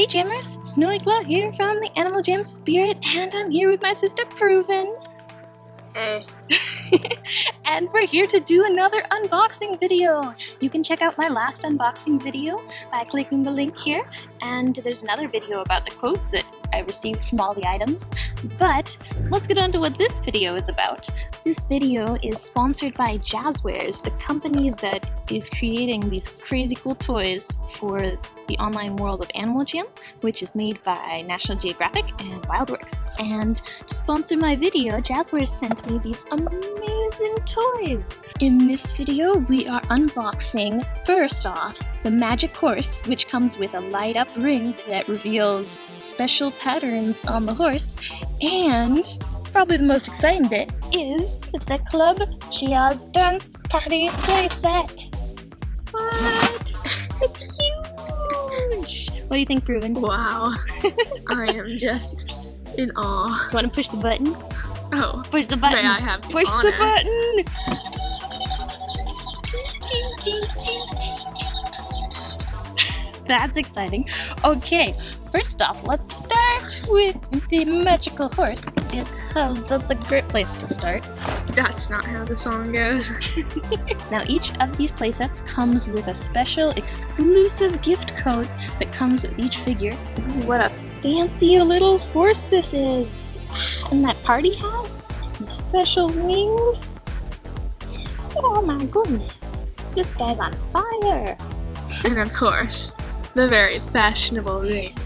Hey Jammers, Snowy Claw here from the Animal Jam Spirit, and I'm here with my sister Proven. Hey. and we're here to do another unboxing video. You can check out my last unboxing video by clicking the link here, and there's another video about the quotes that I received from all the items. But let's get on to what this video is about. This video is sponsored by Jazzwares, the company that is creating these crazy cool toys for the online world of Animal Jam, which is made by National Geographic and Wildworks. And to sponsor my video, Jazzwares sent me these amazing toys. In this video, we are unboxing, first off, the Magic Horse, which comes with a light up ring that reveals special patterns on the horse, and probably the most exciting bit is the Club Geoz Dance Party playset. What? it's huge! What do you think, Proven? Wow. I am just in awe. You want to push the button? Oh. Push the button. May I have the Push honor? the button! That's exciting. Okay, first off, let's start with the magical horse because that's a great place to start. That's not how the song goes. Now, each of these playsets comes with a special exclusive gift code that comes with each figure. What a fancy little horse this is! And that party hat, the special wings. Oh my goodness, this guy's on fire! and of course, the very fashionable ring.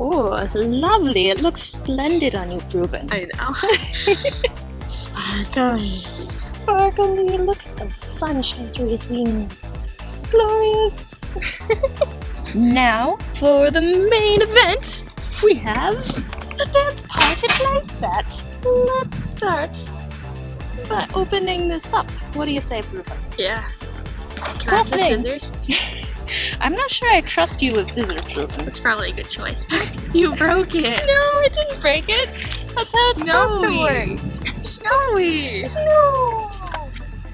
Oh, lovely! It looks splendid on you, Ruben. I know. Sparkly. Sparkly, look at the sunshine through his wings. Glorious! now, for the main event, we have the dance party playset. Let's start by opening this up. What do you say, Ruben? Yeah. Can I have the thing. scissors? I'm not sure I trust you with scissors, Ruben. That's probably a good choice. you broke it. No, I didn't break it. That's how it's supposed to work. Snowy. No.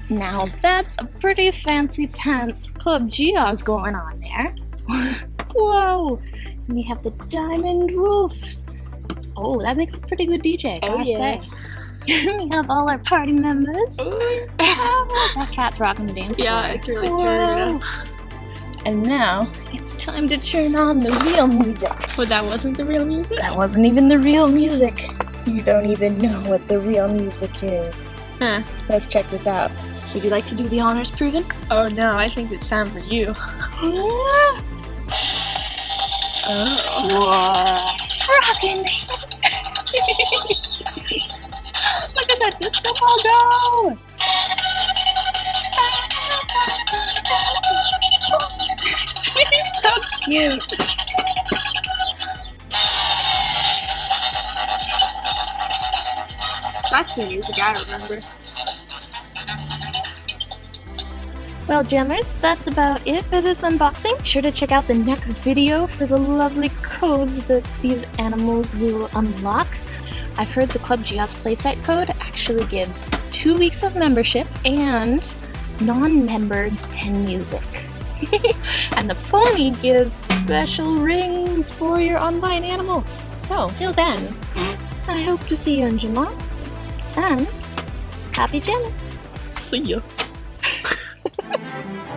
Now that's a pretty fancy pants Club Geoz going on there. Whoa! And we have the Diamond Wolf. Oh, that makes a pretty good DJ, Oh, gotta yeah. say. we have all our party members. Oh, that cat's rocking the dance Yeah, floor. it's really turning. And now it's time to turn on the real music. But that wasn't the real music? That wasn't even the real music. You don't even know what the real music is. Huh. Let's check this out. Would you like to do the honors proven? Oh no, I think it's time for you. Oh. Rockin'! Look at that disco ball go! He's so cute. That's the music I remember. Well, Jammers, that's about it for this unboxing. Sure to check out the next video for the lovely codes that these animals will unlock. I've heard the Club Geoz playset code actually gives two weeks of membership and non-member 10 music. and the pony gives special rings for your online animal. So, till then, I hope to see you in Jamaa. And happy jamming! See ya. Ha ha ha!